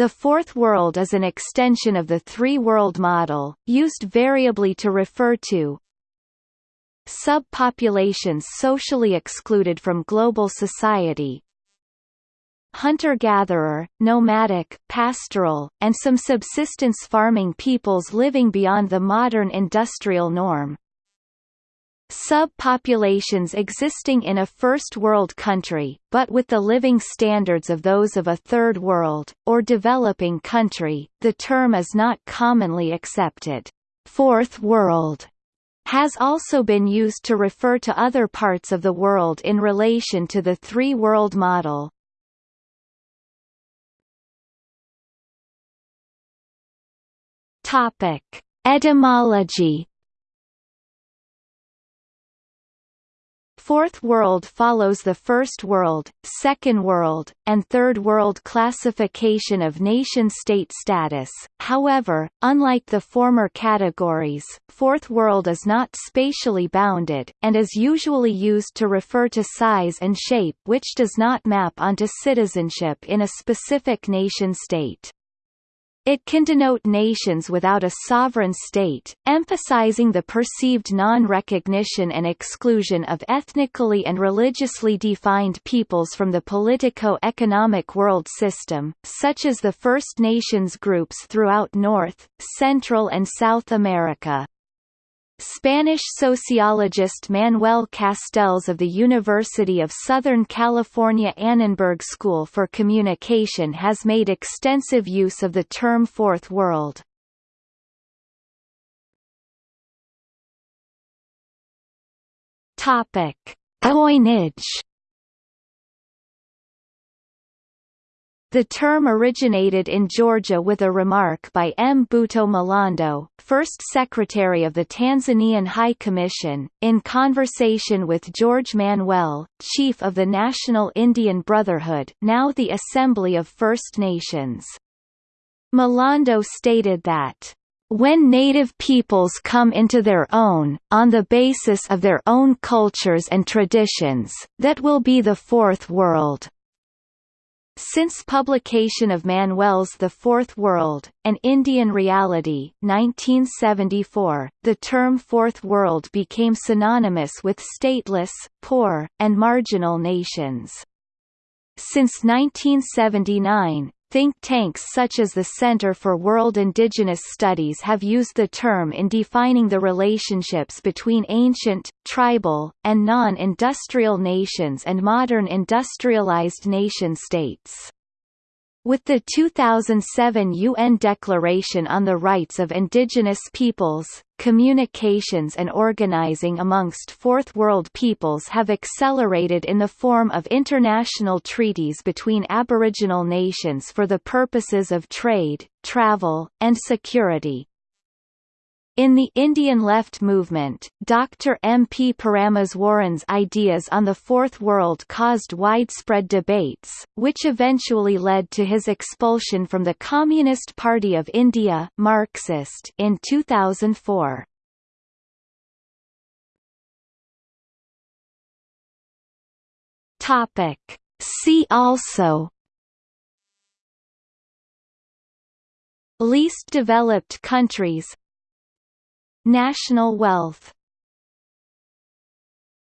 The Fourth World is an extension of the three-world model, used variably to refer to subpopulations socially excluded from global society, hunter-gatherer, nomadic, pastoral, and some subsistence farming peoples living beyond the modern industrial norm. Subpopulations existing in a first world country, but with the living standards of those of a third world, or developing country, the term is not commonly accepted. Fourth world has also been used to refer to other parts of the world in relation to the three-world model. Etymology Fourth World follows the First World, Second World, and Third World classification of nation-state status, however, unlike the former categories, Fourth World is not spatially bounded, and is usually used to refer to size and shape which does not map onto citizenship in a specific nation-state. It can denote nations without a sovereign state, emphasizing the perceived non-recognition and exclusion of ethnically and religiously defined peoples from the politico-economic world system, such as the First Nations groups throughout North, Central and South America. Spanish sociologist Manuel Castells of the University of Southern California Annenberg School for Communication has made extensive use of the term Fourth World. Topic: Coinage The term originated in Georgia with a remark by Mbuto Milando, first secretary of the Tanzanian High Commission, in conversation with George Manuel, chief of the National Indian Brotherhood now the Assembly of First Nations. Milando stated that when native peoples come into their own, on the basis of their own cultures and traditions, that will be the Fourth World. Since publication of Manuel's The Fourth World, An Indian Reality 1974, the term Fourth World became synonymous with stateless, poor, and marginal nations. Since 1979, Think tanks such as the Center for World Indigenous Studies have used the term in defining the relationships between ancient, tribal, and non-industrial nations and modern industrialized nation-states. With the 2007 UN Declaration on the Rights of Indigenous Peoples, communications and organizing amongst Fourth World peoples have accelerated in the form of international treaties between Aboriginal nations for the purposes of trade, travel, and security. In the Indian left movement, Dr. M. P. Parameswaran's ideas on the Fourth World caused widespread debates, which eventually led to his expulsion from the Communist Party of India Marxist in 2004. Topic. See also Least developed countries National wealth